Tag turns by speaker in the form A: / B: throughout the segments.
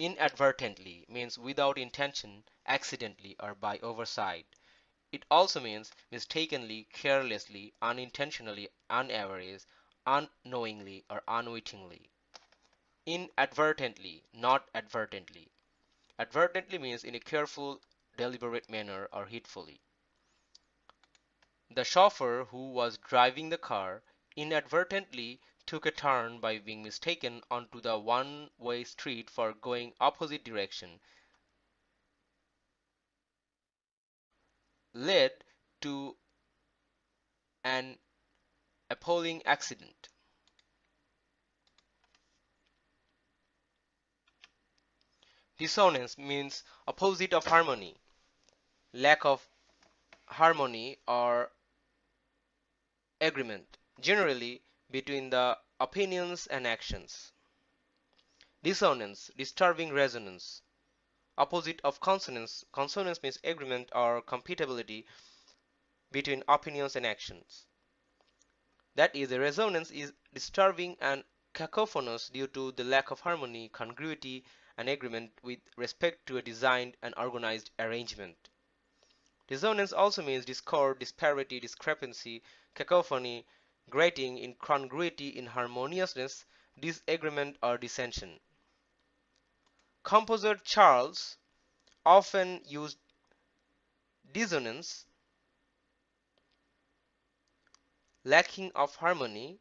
A: Inadvertently means without intention, accidentally, or by oversight. It also means mistakenly, carelessly, unintentionally, unawares, unknowingly, or unwittingly. Inadvertently, not advertently. Advertently means in a careful, deliberate manner or heedfully. The chauffeur who was driving the car inadvertently took a turn by being mistaken onto the one-way street for going opposite direction. Led to an appalling accident. Dissonance means opposite of harmony, lack of harmony or agreement, generally between the opinions and actions. Dissonance, disturbing resonance. Opposite of consonance, consonance means agreement or compatibility between opinions and actions. That is, a resonance is disturbing and cacophonous due to the lack of harmony, congruity, and agreement with respect to a designed and organized arrangement. Dissonance also means discord, disparity, discrepancy, cacophony, grating, incongruity, inharmoniousness, disagreement, or dissension. Composer Charles often used dissonance, lacking of harmony,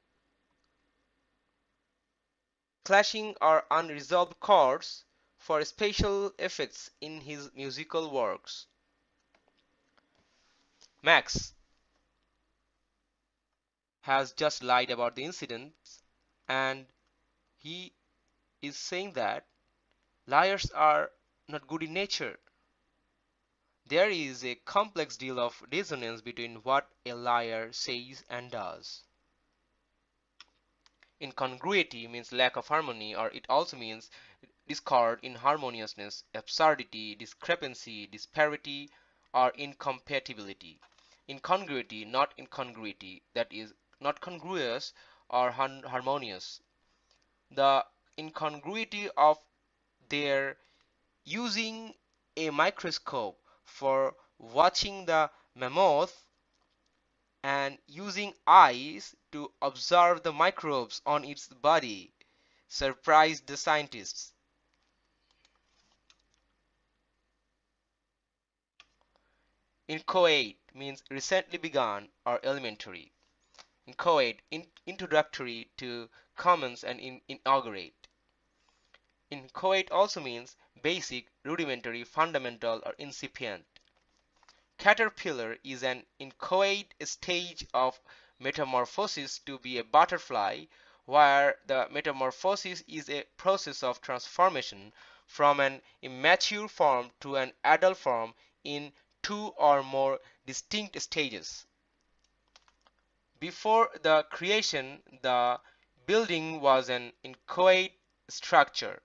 A: clashing or unresolved chords for special effects in his musical works. Max has just lied about the incident and he is saying that liars are not good in nature. There is a complex deal of dissonance between what a liar says and does. Incongruity means lack of harmony or it also means discord, inharmoniousness, absurdity, discrepancy, disparity, or incompatibility. Incongruity, not incongruity, that is not congruous or harmonious. The incongruity of their using a microscope for watching the mammoth and using eyes to observe the microbes on its body surprised the scientists. Inchoate means recently begun or elementary. Inchoate, in, introductory to commence and in, inaugurate. Inchoate also means basic, rudimentary, fundamental, or incipient. Caterpillar is an inchoate stage of metamorphosis to be a butterfly where the metamorphosis is a process of transformation from an immature form to an adult form in two or more distinct stages. Before the creation, the building was an inchoate structure.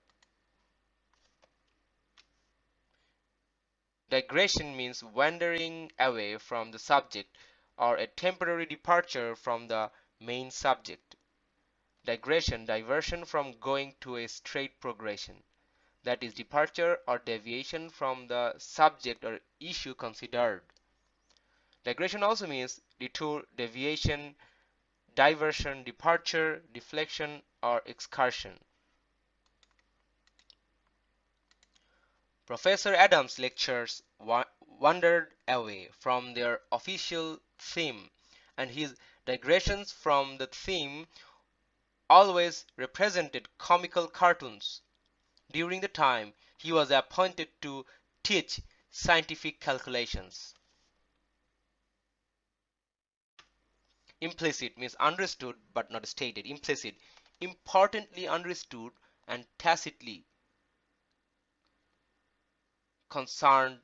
A: Digression means wandering away from the subject or a temporary departure from the main subject. Digression, diversion from going to a straight progression. That is departure or deviation from the subject or issue considered. Digression also means detour, deviation, diversion, departure, deflection, or excursion. Professor Adams' lectures wandered away from their official theme, and his digressions from the theme always represented comical cartoons. During the time he was appointed to teach scientific calculations. Implicit means understood but not stated. Implicit, importantly understood and tacitly concerned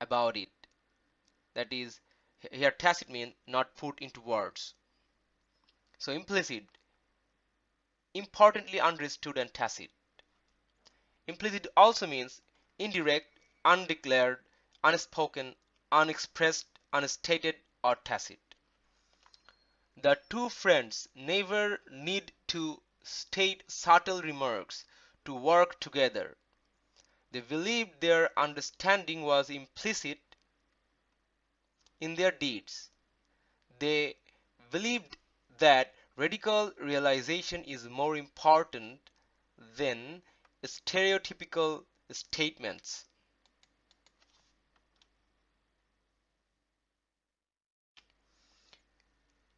A: about it. That is, here tacit means not put into words. So implicit, importantly understood and tacit. Implicit also means indirect, undeclared, unspoken, unexpressed, unstated, or tacit. The two friends never need to state subtle remarks to work together. They believed their understanding was implicit in their deeds. They believed that radical realization is more important than stereotypical statements.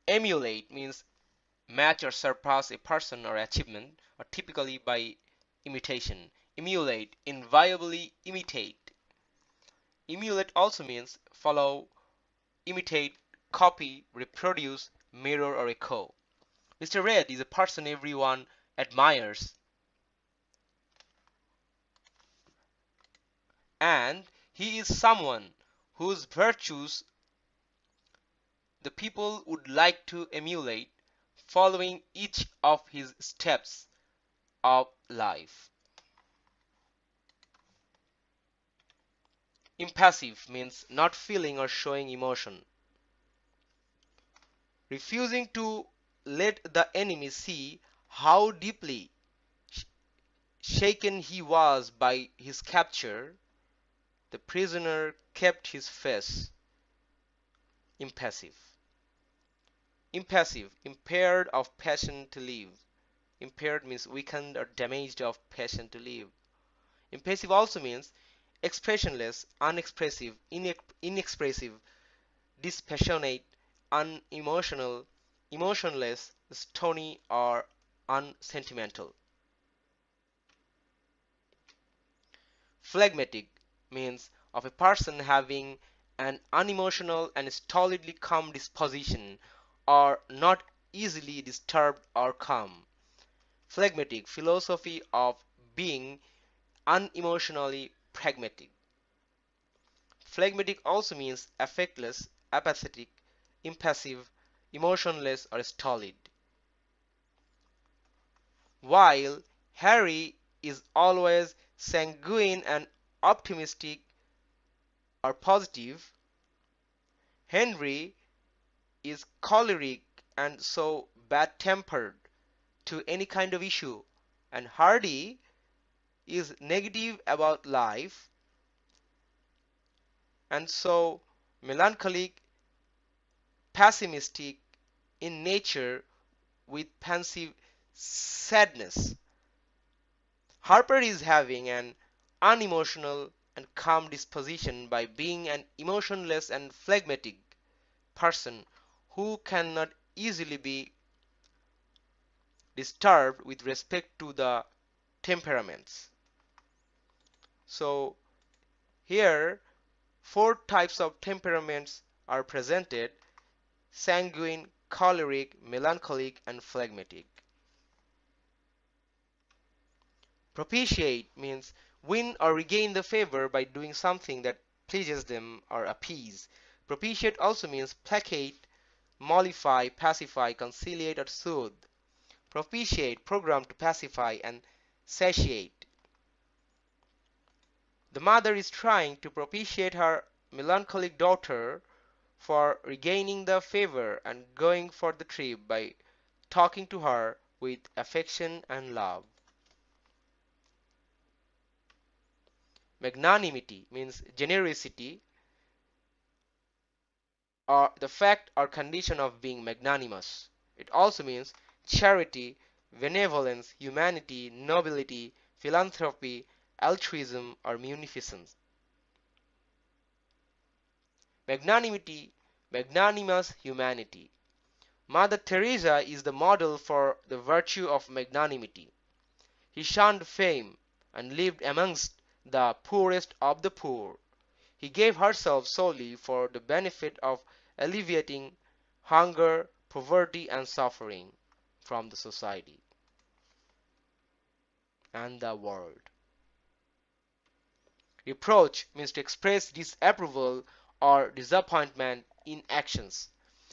A: Emulate means match or surpass a person or achievement, or typically by imitation. Emulate, invariably imitate. Emulate also means follow, imitate, copy, reproduce, mirror, or echo. Mr. Red is a person everyone admires. And he is someone whose virtues the people would like to emulate following each of his steps of life. Impassive means not feeling or showing emotion. Refusing to let the enemy see how deeply shaken he was by his capture, the prisoner kept his face impassive. Impassive, impaired of passion to live. Impaired means weakened or damaged of passion to live. Impassive also means expressionless, unexpressive, inexpressive, dispassionate, unemotional, emotionless, stony, or unsentimental. Phlegmatic means of a person having an unemotional and stolidly calm disposition are not easily disturbed or calm. Phlegmatic philosophy of being unemotionally pragmatic. Phlegmatic also means affectless, apathetic, impassive, emotionless, or stolid. While Harry is always sanguine and optimistic or positive, Henry is choleric and so bad-tempered to any kind of issue. And Hardy is negative about life. And so melancholic pessimistic in nature with pensive sadness. Harper is having an unemotional and calm disposition by being an emotionless and phlegmatic person who cannot easily be disturbed with respect to the temperaments. So here four types of temperaments are presented sanguine, choleric, melancholic and phlegmatic. Propitiate means win or regain the favor by doing something that pleases them or appease. Propitiate also means placate, mollify, pacify, conciliate, or soothe. Propitiate, program to pacify and satiate. The mother is trying to propitiate her melancholic daughter for regaining the favor and going for the trip by talking to her with affection and love. Magnanimity means generosity or the fact or condition of being magnanimous. It also means charity, benevolence, humanity, nobility, philanthropy, altruism, or munificence. Magnanimity, magnanimous humanity. Mother Teresa is the model for the virtue of magnanimity. He shunned fame and lived amongst the poorest of the poor. He gave herself solely for the benefit of alleviating hunger, poverty, and suffering from the society and the world. Reproach means to express disapproval or disappointment in actions.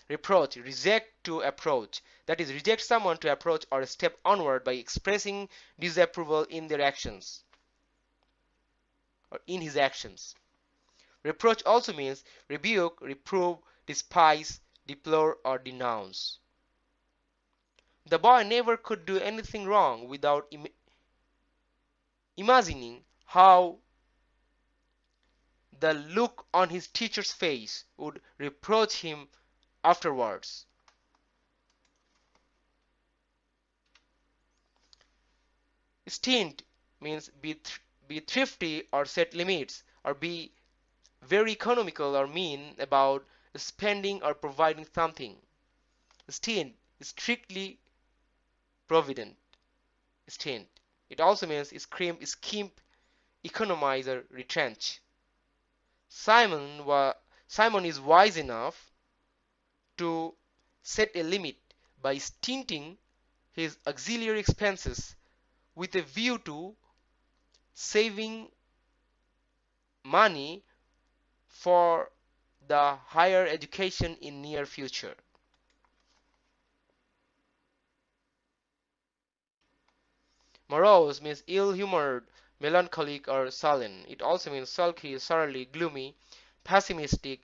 A: Reproach, reject to approach. That is, reject someone to approach or step onward by expressing disapproval in their actions or in his actions. Reproach also means rebuke, reprove, despise, deplore, or denounce. The boy never could do anything wrong without imagining how the look on his teacher's face would reproach him afterwards. Stint means be, th be thrifty or set limits or be very economical or mean about spending or providing something. Stint strictly provident. Stint. It also means scrimp, skimp, economize retrench. Simon wa Simon is wise enough to set a limit by stinting his auxiliary expenses with a view to saving money for the higher education in near future. Morose means ill-humored, melancholic or sullen. It also means sulky, surly, gloomy, pessimistic,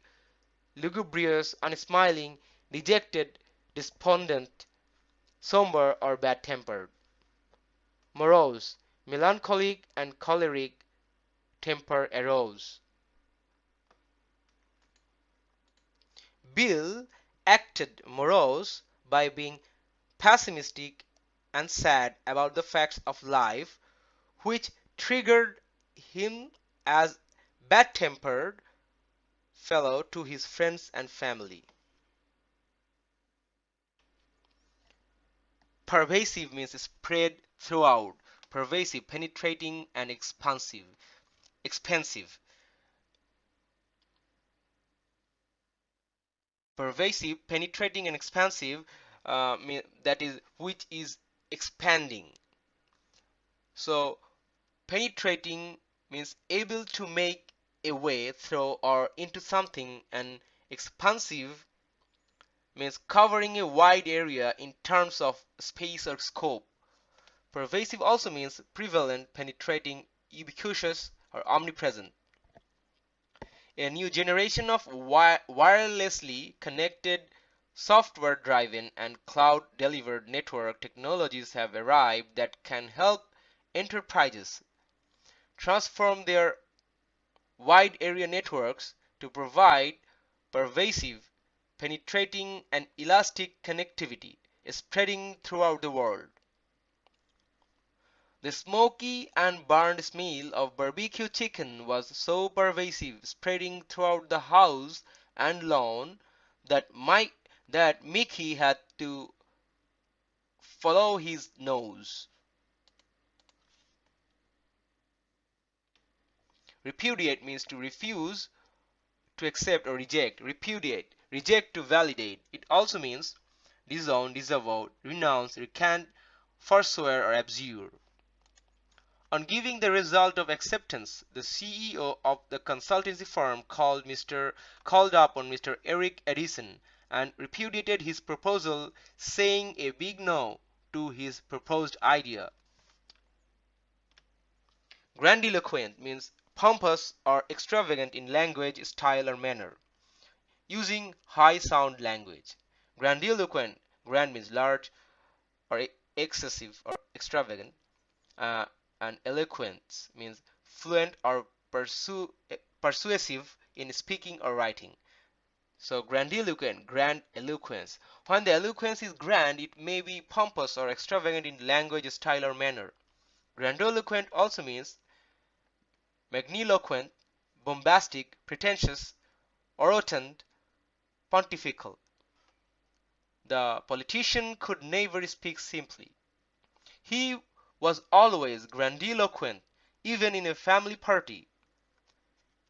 A: lugubrious, unsmiling, dejected, despondent, somber or bad-tempered. Morose, melancholic and choleric temper arose. Bill acted morose by being pessimistic and sad about the facts of life which triggered him as bad-tempered fellow to his friends and family. Pervasive means spread throughout, pervasive, penetrating and expansive. Expensive. Pervasive, penetrating and expansive uh, that is which is expanding. So penetrating means able to make a way through or into something and expansive means covering a wide area in terms of space or scope. Pervasive also means prevalent, penetrating, ubiquitous, or omnipresent. A new generation of wi wirelessly connected Software-driven and cloud-delivered network technologies have arrived that can help enterprises transform their wide area networks to provide pervasive, penetrating and elastic connectivity spreading throughout the world. The smoky and burned smell of barbecue chicken was so pervasive, spreading throughout the house and lawn, that Mickey had to follow his nose. Repudiate means to refuse, to accept or reject. Repudiate, reject to validate. It also means disown, disavow, renounce, recant, forswear or abjure. On giving the result of acceptance, the CEO of the consultancy firm called Mr. called upon Mr. Eric Edison and repudiated his proposal saying a big no to his proposed idea. Grandiloquent means pompous or extravagant in language, style or manner. Using high sound language. Grandiloquent, grand means large or excessive or extravagant. Uh, and eloquence means fluent or persu persuasive in speaking or writing. So grandiloquent, grand eloquence. When the eloquence is grand, it may be pompous or extravagant in language, style, or manner. Grandiloquent also means magniloquent, bombastic, pretentious, orotund, pontifical. The politician could never speak simply. He was always grandiloquent, even in a family party.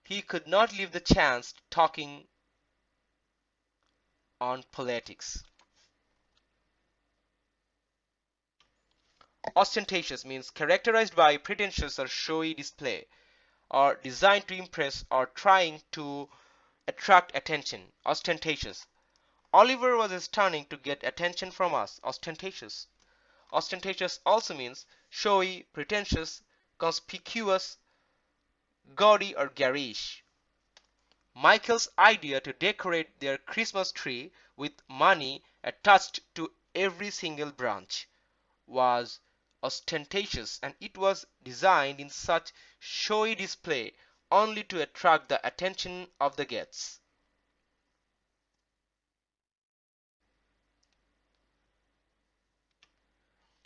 A: He could not leave the chance talking on politics. Ostentatious means characterized by pretentious or showy display or designed to impress or trying to attract attention. Ostentatious. Oliver was stunning to get attention from us. Ostentatious. Ostentatious also means showy, pretentious, conspicuous, gaudy or garish. Michael's idea to decorate their Christmas tree with money attached to every single branch was ostentatious and it was designed in such showy display only to attract the attention of the guests.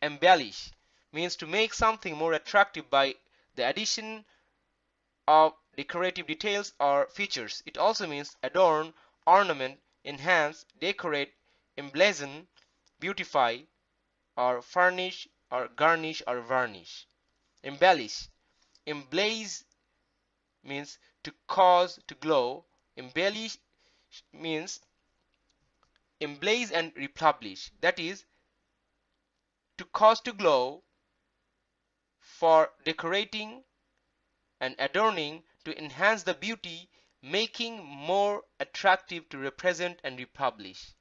A: Embellish means to make something more attractive by the addition of decorative details or features. It also means adorn, ornament, enhance, decorate, emblazon, beautify, or furnish, or garnish, or varnish. Embellish. Emblaze means to cause to glow. Embellish means emblaze and republish. That is to cause to glow for decorating and adorning to enhance the beauty making more attractive to represent and republish.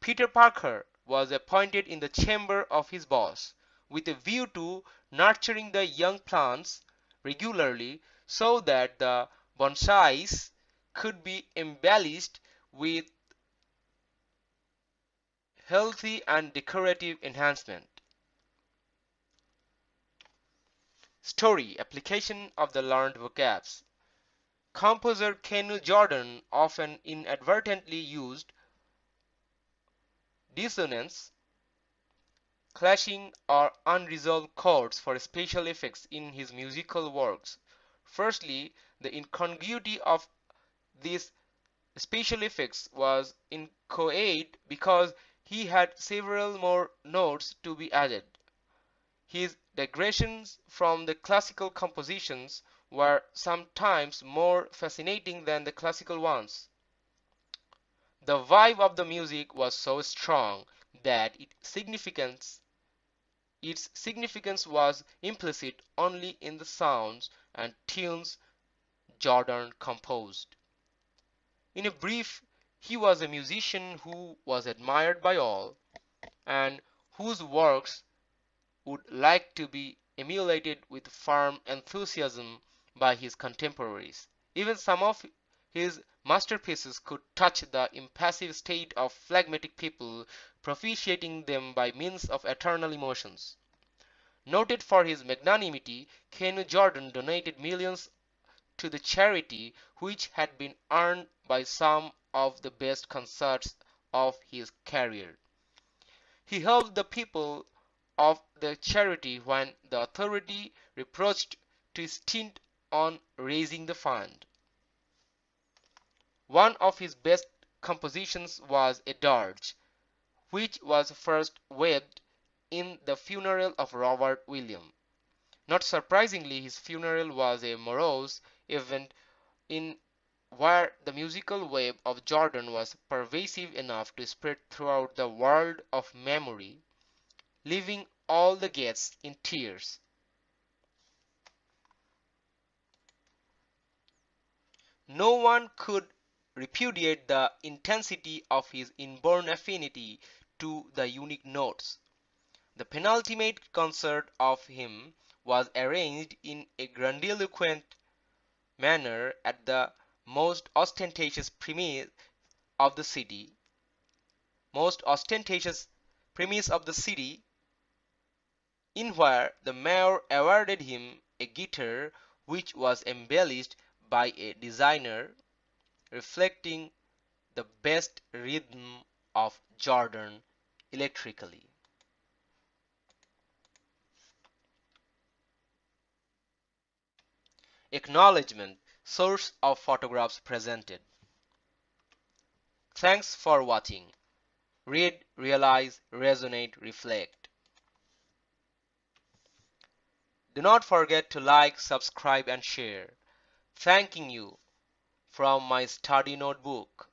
A: Peter Parker was appointed in the chamber of his boss with a view to nurturing the young plants regularly so that the bonsais could be embellished with healthy and decorative enhancement. Story application of the learned vocabs. Composer Kenny Jordan often inadvertently used dissonance, clashing or unresolved chords for special effects in his musical works. Firstly, the incongruity of these special effects was inchoate because he had several more notes to be added. His digressions from the classical compositions were sometimes more fascinating than the classical ones. The vibe of the music was so strong that its significance its significance was implicit only in the sounds and tunes Jordan composed. In a brief, he was a musician who was admired by all, and whose works would like to be emulated with firm enthusiasm by his contemporaries. Even some of his masterpieces could touch the impassive state of phlegmatic people, propitiating them by means of eternal emotions. Noted for his magnanimity, Kenny Jordan donated millions to the charity which had been earned by some of the best concerts of his career. He helped the people of the charity when the authority reproached to stint on raising the fund. One of his best compositions was a dirge, which was first webbed in the funeral of Robert William. Not surprisingly, his funeral was a morose event in where the musical wave of Jordan was pervasive enough to spread throughout the world of memory, leaving all the guests in tears. No one could repudiate the intensity of his inborn affinity to the unique notes. The penultimate concert of him was arranged in a grandiloquent manner at the most ostentatious premise of the city most ostentatious premise of the city in where the mayor awarded him a guitar which was embellished by a designer reflecting the best rhythm of Jordan electrically. Acknowledgement Source of photographs presented. Thanks for watching. Read, realize, resonate, reflect. Do not forget to like, subscribe and share. Thanking you from my study notebook.